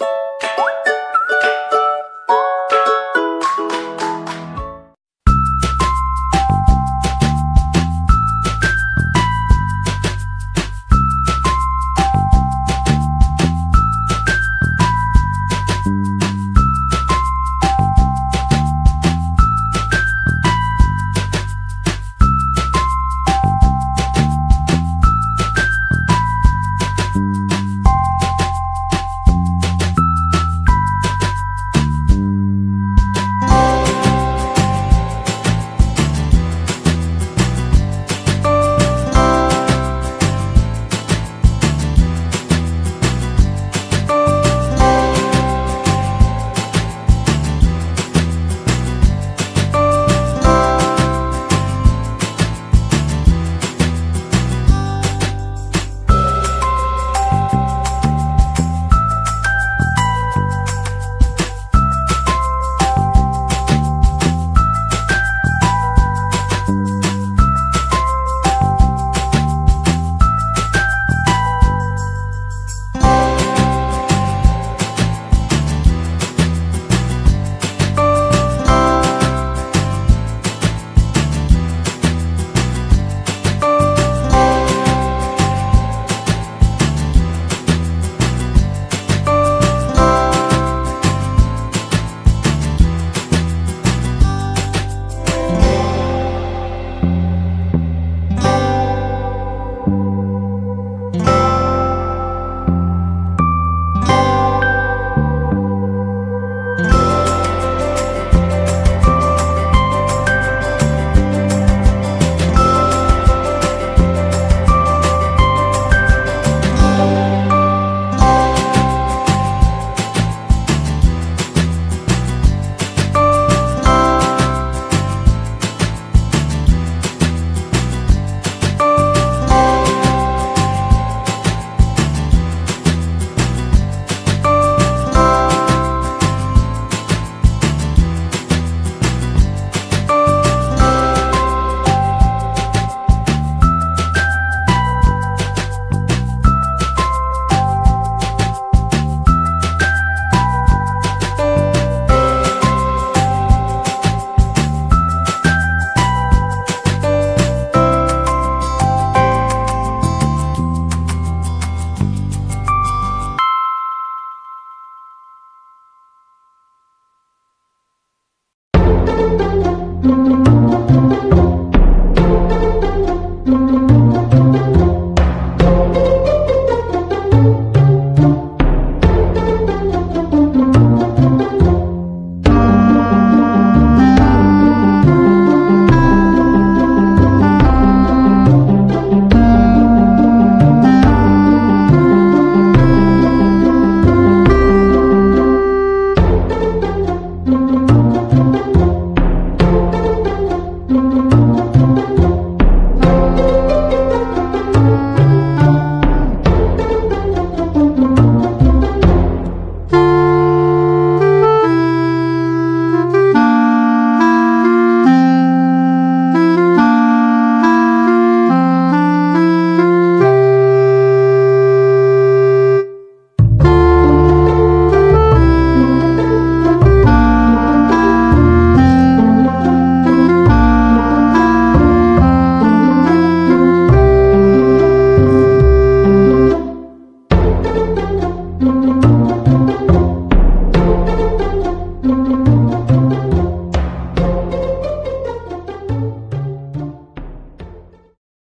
you